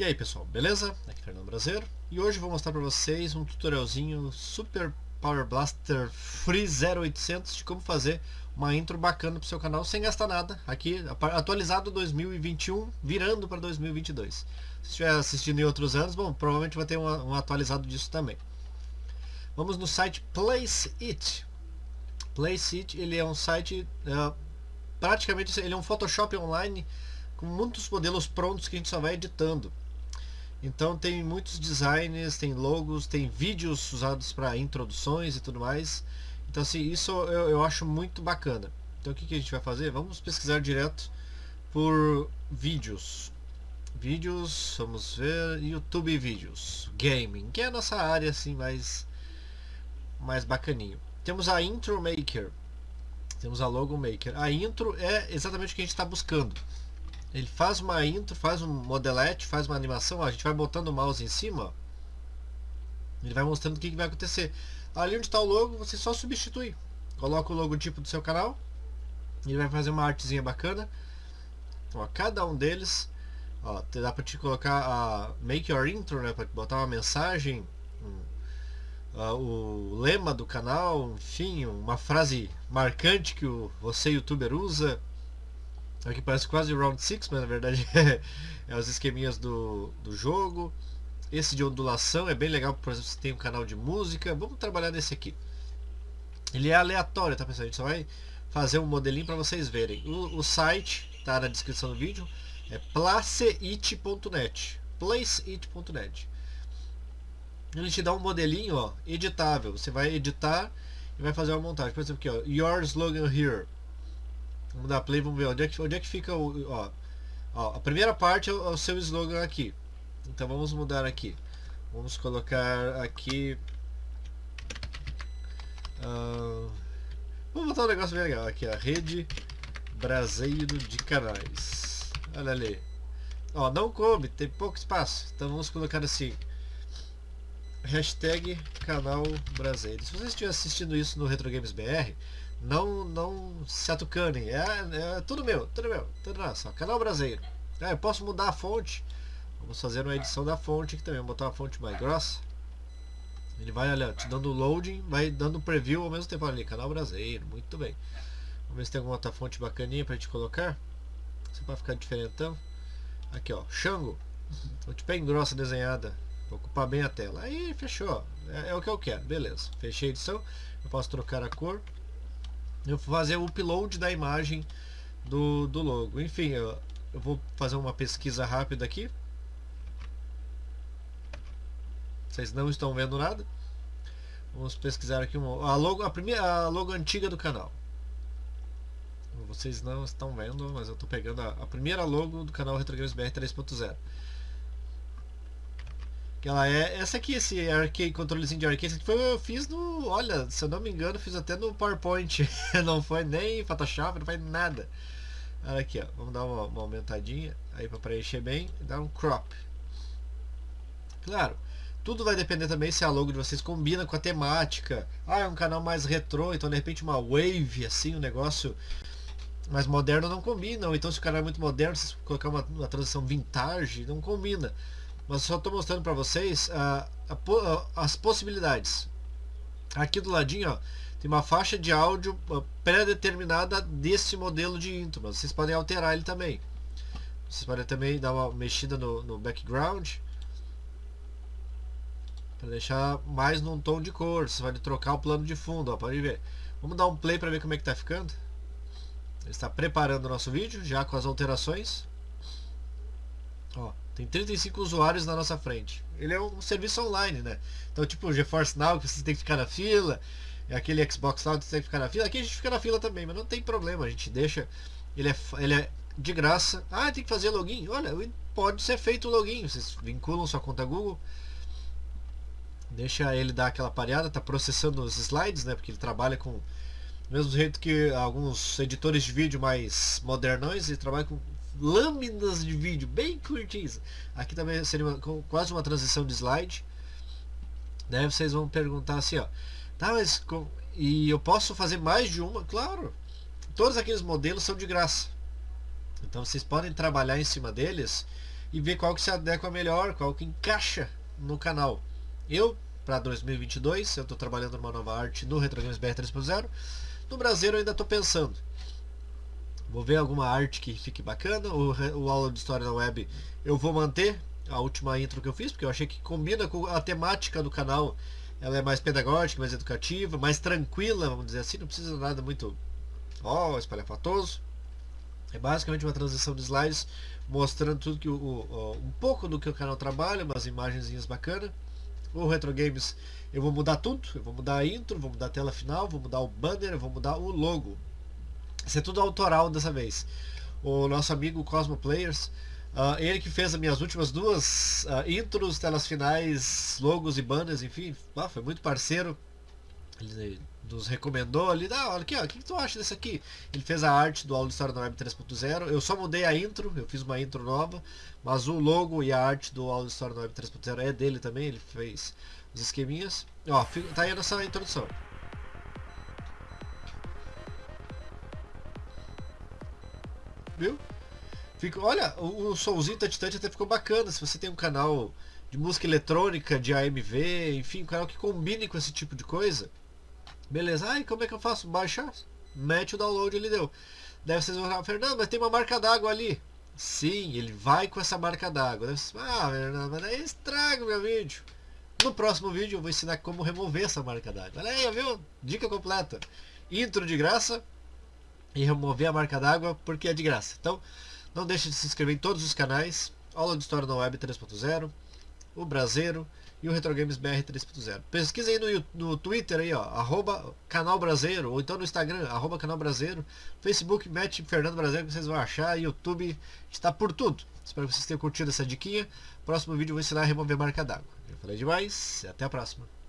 E aí pessoal, beleza? Aqui é Fernando Brasileiro e hoje vou mostrar para vocês um tutorialzinho Super Power Blaster Free 0800 de como fazer uma intro bacana para o seu canal sem gastar nada, aqui atualizado 2021, virando para 2022. Se estiver assistindo em outros anos, bom, provavelmente vai ter um, um atualizado disso também. Vamos no site Place It. Place It, ele é um site, uh, praticamente ele é um Photoshop online com muitos modelos prontos que a gente só vai editando. Então tem muitos designs, tem logos, tem vídeos usados para introduções e tudo mais. Então assim, isso eu, eu acho muito bacana. Então o que, que a gente vai fazer? Vamos pesquisar direto por vídeos. Vídeos, vamos ver, YouTube vídeos, gaming, que é a nossa área assim mais, mais bacaninho. Temos a Intro Maker, temos a Logo Maker. A intro é exatamente o que a gente está buscando. Ele faz uma intro, faz um modelete, faz uma animação, ó, a gente vai botando o mouse em cima, ó, ele vai mostrando o que, que vai acontecer. Ali onde está o logo, você só substitui. Coloca o logotipo do seu canal, ele vai fazer uma artezinha bacana. Ó, cada um deles, ó, dá para te colocar a make your intro, né, para botar uma mensagem, um, uh, o lema do canal, enfim, uma frase marcante que o, você youtuber usa Aqui parece quase Round 6, mas na verdade é, é os esqueminhas do, do jogo. Esse de ondulação é bem legal, por exemplo, se tem um canal de música. Vamos trabalhar nesse aqui. Ele é aleatório, tá pessoal? A gente só vai fazer um modelinho para vocês verem. O, o, site tá na descrição do vídeo. É placeit.net placeit.net Ele te dá um modelinho, ó, editável. Você vai editar e vai fazer uma montagem. Por exemplo, aqui, ó, Your Slogan Here Vamos dar play, vamos ver onde é que, onde é que fica o. Ó, ó, a primeira parte é o, é o seu slogan aqui. Então vamos mudar aqui. Vamos colocar aqui. Uh, vamos botar um negócio bem legal aqui, a rede braseiro de canais. Olha ali. Ó, não coube, tem pouco espaço. Então vamos colocar assim. Hashtag canal brasileiro. Se você estiver assistindo isso no Retro Games BR, não, não se atucanem. É, é tudo meu, tudo meu, tudo nosso. Canal brasileiro. É, eu posso mudar a fonte. Vamos fazer uma edição da fonte aqui também. Vou botar uma fonte mais grossa. Ele vai, olha, te dando loading, vai dando preview ao mesmo tempo ali. Canal brasileiro, muito bem. Vamos ver se tem alguma outra fonte bacaninha pra gente colocar. Só pra ficar diferentão. Aqui, ó, Xango. Fonte bem grossa desenhada. Vou ocupar bem a tela. Aí, fechou. É, é o que eu quero, beleza. Fechei a edição. Eu posso trocar a cor eu vou fazer o upload da imagem do, do logo. Enfim, eu, eu vou fazer uma pesquisa rápida aqui. Vocês não estão vendo nada. Vamos pesquisar aqui uma, a logo, a primeira a logo antiga do canal. Vocês não estão vendo, mas eu estou pegando a, a, primeira logo do canal Retro Games BR 3.0 que ela é essa aqui, esse arcade, controlezinho de arcade, que foi eu fiz no, olha, se eu não me engano, fiz até no PowerPoint, não foi nem Photoshop, não foi nada. Olha aqui, ó, vamos dar uma, uma aumentadinha aí para preencher bem, dar um crop. Claro, tudo vai depender também se a logo de vocês combina com a temática. Ah, é um canal mais retrô, então de repente uma wave assim, um negócio mais moderno não combina. Ou então se o canal é muito moderno, se colocar uma, uma transição vintage, não combina mas só estou mostrando para vocês uh, as possibilidades. Aqui do ladinho ó, tem uma faixa de áudio uh, pré-determinada desse modelo de intro, mas vocês podem alterar ele também. Vocês podem também dar uma mexida no, no background para deixar mais num tom de cor. Você vai trocar o plano de fundo, ó, pode ver. Vamos dar um play para ver como é que está ficando. Ele está preparando o nosso vídeo já com as alterações. Ó, tem 35 usuários na nossa frente. Ele é um serviço online, né? Então, tipo o GeForce Now, que você tem que ficar na fila, aquele Xbox Now que você tem que ficar na fila. Aqui a gente fica na fila também, mas não tem problema, a gente deixa. Ele é, ele é de graça. Ah, tem que fazer login. Olha, pode ser feito o login. Vocês vinculam sua conta Google. Deixa ele dar aquela pareada, tá processando os slides, né? Porque ele trabalha com. Mesmo jeito que alguns editores de vídeo mais modernões, ele trabalha com lâminas de vídeo bem curtinhas. Aqui também seria uma, quase uma transição de slide. Daí vocês vão perguntar assim, ó. Tá, mas e eu posso fazer mais de uma? Claro. Todos aqueles modelos são de graça. Então vocês podem trabalhar em cima deles e ver qual que se adequa melhor, qual que encaixa no canal. Eu, para 2022, eu estou trabalhando numa nova arte no Retro Games BR 3.0. No Brasil eu ainda estou pensando. Vou ver alguma arte que fique bacana. O, o aula de história na web eu vou manter a última intro que eu fiz, porque eu achei que combina com a temática do canal. Ela é mais pedagógica, mais educativa, mais tranquila, vamos dizer assim, não precisa de nada muito ó, oh, espalhafatoso. É basicamente uma transição de slides mostrando tudo que o, o, um pouco do que o canal trabalha, umas imagenzinhas bacanas. O Retro Games eu vou mudar tudo, eu vou mudar a intro, vou mudar a tela final, vou mudar o banner, vou mudar o logo. Isso é tudo autoral dessa vez. O nosso amigo Cosmo Players Uh, ele que fez as minhas últimas duas uh, intros, telas finais, logos e banners, enfim, ah, foi muito parceiro. Ele nos recomendou ali, ah, olha aqui, o que, tu acha desse aqui? Ele fez a arte do Aula História da Web 3.0. Eu só mudei a intro, eu fiz uma intro nova, mas o logo e a arte do Aula História da Web 3.0 é dele também, ele fez os esqueminhas. Ó, tá aí a nossa introdução. Viu? Olha, o, o somzinho touch até ficou bacana. Se você tem um canal de música eletrônica, de AMV, enfim, um canal que combine com esse tipo de coisa. Beleza, ai, como é que eu faço? Baixar? Mete o download, ele deu. Daí vocês vão falar, Fernando, mas tem uma marca d'água ali. Sim, ele vai com essa marca d'água. Ah, Fernando, mas daí estraga o meu vídeo. No próximo vídeo eu vou ensinar como remover essa marca d'água. Olha aí, viu? Dica completa. Intro de graça e remover a marca d'água porque é de graça. Então, não deixe de se inscrever em todos os canais. Aula de História na Web 3.0, o Brasileiro e o Retro Games BR 3.0. Pesquisa aí no, no Twitter aí, ó, arroba canal Brasileiro, ou então no Instagram, arroba canal Brasileiro, Facebook, mete Fernando Brasileiro que vocês vão achar, YouTube está por tudo. Espero que vocês tenham curtido essa diquinha. Próximo vídeo eu vou ensinar a remover marca d'água. Eu falei demais, até a próxima.